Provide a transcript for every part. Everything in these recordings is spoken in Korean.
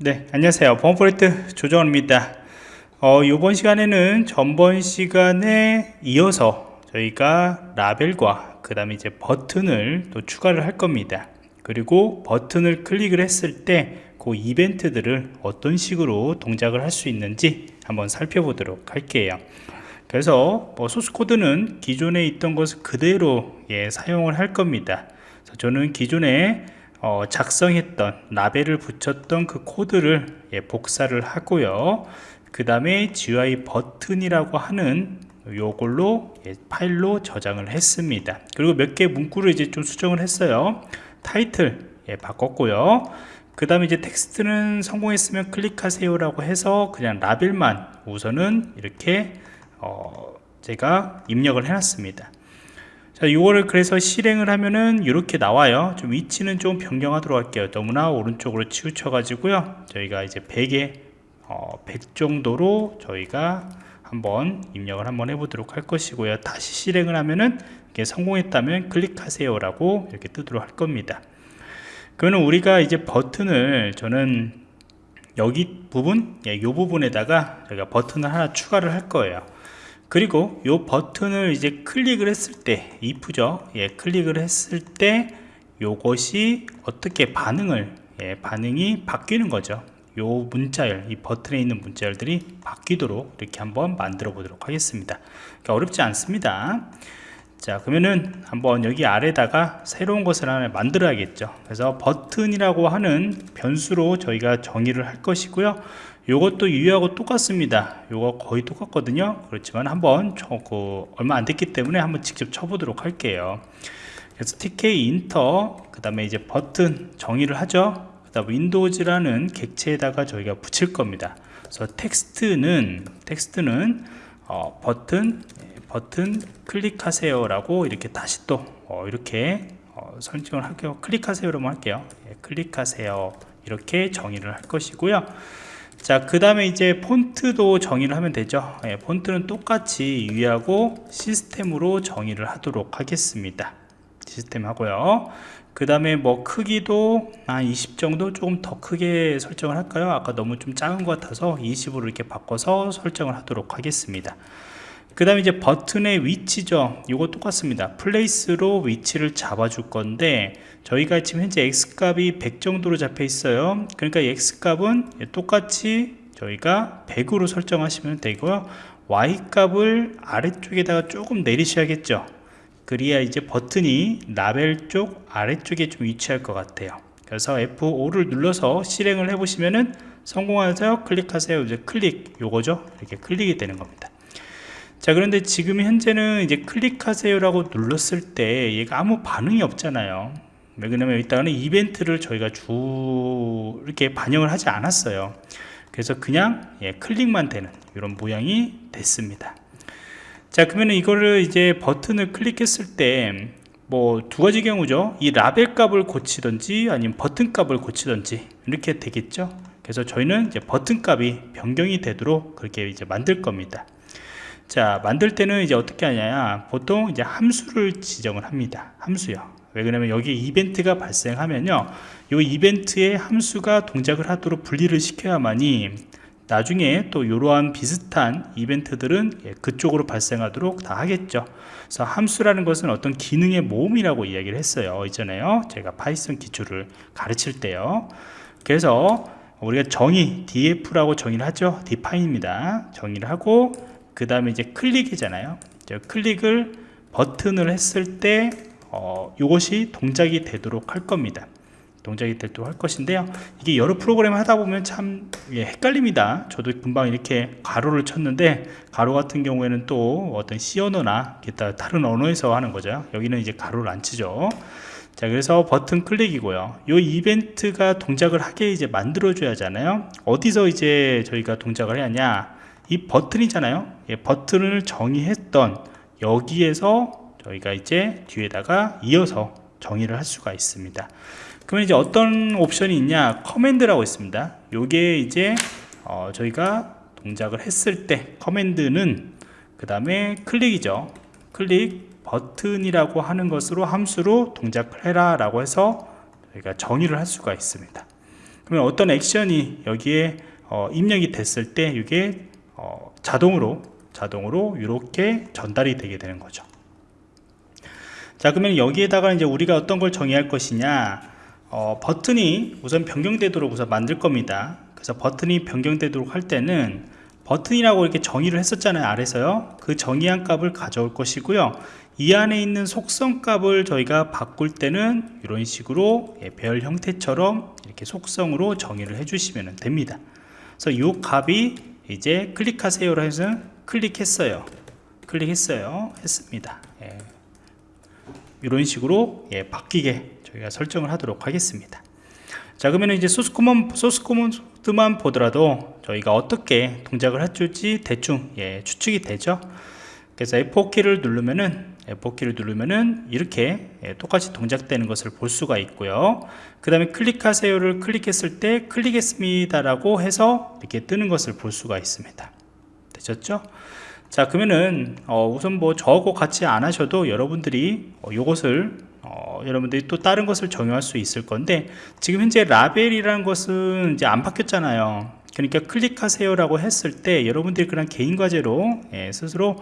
네 안녕하세요. 보안포레트 조정원입니다. 어, 이번 시간에는 전번 시간에 이어서 저희가 라벨과 그 다음에 이제 버튼을 또 추가를 할 겁니다. 그리고 버튼을 클릭을 했을 때 그 이벤트들을 어떤 식으로 동작을 할 수 있는지 한번 살펴보도록 할게요. 그래서 뭐 소스 코드는 기존에 있던 것을 그대로 예, 사용을 할 겁니다. 저는 기존에 어, 작성했던 라벨을 붙였던 그 코드를 예, 복사를 하고요. 그 다음에 GUI 버튼이라고 하는 요걸로 예, 파일로 저장을 했습니다. 그리고 몇 개 문구를 이제 좀 수정을 했어요. 타이틀 예, 바꿨고요. 그 다음에 이제 텍스트는 성공했으면 클릭하세요 라고 해서 그냥 라벨만 우선은 이렇게 어, 제가 입력을 해놨습니다 자, 이거를 그래서 실행을 하면은 이렇게 나와요. 좀 위치는 좀 변경하도록 할게요. 너무나 오른쪽으로 치우쳐 가지고요. 저희가 이제 100에 어, 100 정도로 저희가 한번 입력을 한번 해보도록 할 것이고요. 다시 실행을 하면은 이게 성공했다면 클릭하세요라고 이렇게 뜨도록 할 겁니다. 그러면 우리가 이제 버튼을 저는 여기 부분, 예, 이 부분에다가 저희가 버튼을 하나 추가를 할 거예요. 그리고 이 버튼을 이제 클릭을 했을 때 if죠? 예, 클릭을 했을 때 요것이 어떻게 반응을 예, 반응이 바뀌는 거죠. 요 문자열 이 버튼에 있는 문자열들이 바뀌도록 이렇게 한번 만들어 보도록 하겠습니다. 그러니까 어렵지 않습니다 자 그러면은 한번 여기 아래다가 새로운 것을 하나 만들어야겠죠. 그래서 버튼이라고 하는 변수로 저희가 정의를 할 것이고요. 요것도 유효하고 똑같습니다. 요거 거의 똑같거든요. 그렇지만 한번 그 얼마 안 됐기 때문에 한번 직접 쳐보도록 할게요. 그래서 tkinter 그 다음에 이제 버튼 정의를 하죠. 그 다음 windows라는 객체에다가 저희가 붙일 겁니다. 그래서 텍스트는 텍스트는 어, 버튼 버튼 클릭하세요 라고 이렇게 다시 또 어, 이렇게 어, 설정을 할게요 클릭하세요로만 할게요 예, 클릭하세요 이렇게 정의를 할 것이고요 자, 그 다음에 이제 폰트도 정의를 하면 되죠. 예, 폰트는 똑같이 유지하고 시스템으로 정의를 하도록 하겠습니다. 시스템 하고요. 그 다음에 뭐 크기도 한 20 정도 조금 더 크게 설정을 할까요? 아까 너무 좀 작은 것 같아서 20으로 이렇게 바꿔서 설정을 하도록 하겠습니다. 그 다음에 이제 버튼의 위치죠. 이거 똑같습니다. place로 위치를 잡아 줄 건데 저희가 지금 현재 x값이 100 정도로 잡혀 있어요. 그러니까 x값은 똑같이 저희가 100으로 설정하시면 되고요. Y값을 아래쪽에다가 조금 내리셔야겠죠. 그래야 이제 버튼이 라벨 쪽 아래쪽에 좀 위치할 것 같아요. 그래서 F5를 눌러서 실행을 해 보시면은 성공하세요. 클릭하세요. 이제 클릭 요거죠. 이렇게 클릭이 되는 겁니다 자 그런데 지금 현재는 이제 클릭하세요 라고 눌렀을 때 얘가 아무 반응이 없잖아요. 왜 그러냐면 일단은 이벤트를 저희가 주 이렇게 반영을 하지 않았어요. 그래서 그냥 예, 클릭만 되는 이런 모양이 됐습니다. 자 그러면 이거를 이제 버튼을 클릭했을 때 뭐 두 가지 경우죠. 이 라벨 값을 고치든지 아니면 버튼 값을 고치든지 이렇게 되겠죠. 그래서 저희는 이제 버튼 값이 변경이 되도록 그렇게 이제 만들 겁니다 자 만들 때는 이제 어떻게 하냐 보통 이제 함수를 지정을 합니다. 함수요. 왜 그러냐면 여기 이벤트가 발생하면요. 이 이벤트의 함수가 동작을 하도록 분리를 시켜야만이 나중에 또 이러한 비슷한 이벤트들은 예, 그쪽으로 발생하도록 다 하겠죠. 그래서 함수라는 것은 어떤 기능의 모음이라고 이야기를 했어요. 이전에요. 제가 파이썬 기초를 가르칠 때요. 그래서 우리가 정의 def라고 정의를 하죠. define입니다. 정의를 하고 그 다음에 이제 클릭이잖아요. 클릭을 버튼을 했을 때 어, 이것이 동작이 되도록 할 겁니다. 동작이 되도록 할 것인데요. 이게 여러 프로그램을 하다 보면 참 예, 헷갈립니다. 저도 금방 이렇게 가로를 쳤는데 가로 같은 경우에는 또 어떤 C 언어나 기타 다른 언어에서 하는 거죠. 여기는 이제 가로를 안 치죠. 자 그래서 버튼 클릭이고요. 이 이벤트가 동작을 하게 이제 만들어 줘야 하잖아요. 어디서 이제 저희가 동작을 해야 하냐 이 버튼이잖아요. 예, 버튼을 정의했던 여기에서 저희가 이제 뒤에다가 이어서 정의를 할 수가 있습니다. 그러면 이제 어떤 옵션이 있냐? command라고 있습니다. 요게 이제 어, 저희가 동작을 했을 때 command는 그 다음에 클릭이죠. 클릭 버튼이라고 하는 것으로 함수로 동작을 해라 라고 해서 저희가 정의를 할 수가 있습니다. 그러면 어떤 액션이 여기에 어, 입력이 됐을 때 이게 어, 자동으로 자동으로 이렇게 전달이 되게 되는 거죠. 자 그러면 여기에다가 이제 우리가 어떤 걸 정의할 것이냐? 어, 버튼이 우선 변경되도록 우선 만들 겁니다. 그래서 버튼이 변경되도록 할 때는 버튼이라고 이렇게 정의를 했었잖아요 아래서요. 그 정의한 값을 가져올 것이고요. 이 안에 있는 속성 값을 저희가 바꿀 때는 이런 식으로 예, 별 형태처럼 이렇게 속성으로 정의를 해주시면 됩니다. 그래서 이 값이 이제 클릭하세요로 해서 클릭했어요. 클릭했어요. 했습니다. 예. 이런 식으로 예, 바뀌게 저희가 설정을 하도록 하겠습니다. 자 그러면 이제 소스 코먼 소스 코먼트만 보더라도 저희가 어떻게 동작을 해줄지 대충 예, 추측이 되죠? 그래서 F4키를 누르면은 F4키를 누르면은 이렇게 예, 똑같이 동작되는 것을 볼 수가 있고요. 그 다음에 클릭하세요를 클릭했을 때 클릭했습니다 라고 해서 이렇게 뜨는 것을 볼 수가 있습니다. 되셨죠? 자 그러면은 어, 우선 뭐 저하고 같이 안 하셔도 여러분들이 어, 요것을 어, 여러분들이 또 다른 것을 정의할 수 있을 건데 지금 현재 라벨이라는 것은 이제 안 바뀌었잖아요. 그러니까 클릭하세요 라고 했을 때 여러분들이 그냥 개인 과제로 예, 스스로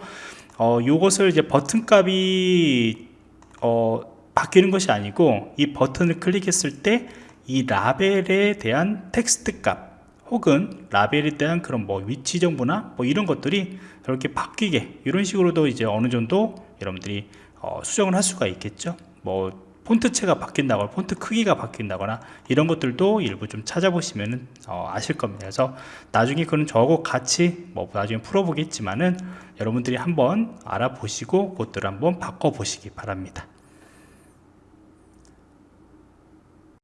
어, 요것을 이제 버튼 값이 어, 바뀌는 것이 아니고 이 버튼을 클릭했을 때 이 라벨에 대한 텍스트 값 혹은 라벨에 대한 그런 뭐 위치 정보나 뭐 이런 것들이 저렇게 바뀌게 이런 식으로도 이제 어느 정도 여러분들이 어, 수정을 할 수가 있겠죠. 뭐 폰트체가 바뀐다거나 폰트 크기가 바뀐다거나 이런 것들도 일부 좀 찾아보시면 어, 아실 겁니다. 그래서 나중에 그는 저하고 같이 뭐 나중에 풀어보겠지만은 여러분들이 한번 알아보시고 그것들을 한번 바꿔 보시기 바랍니다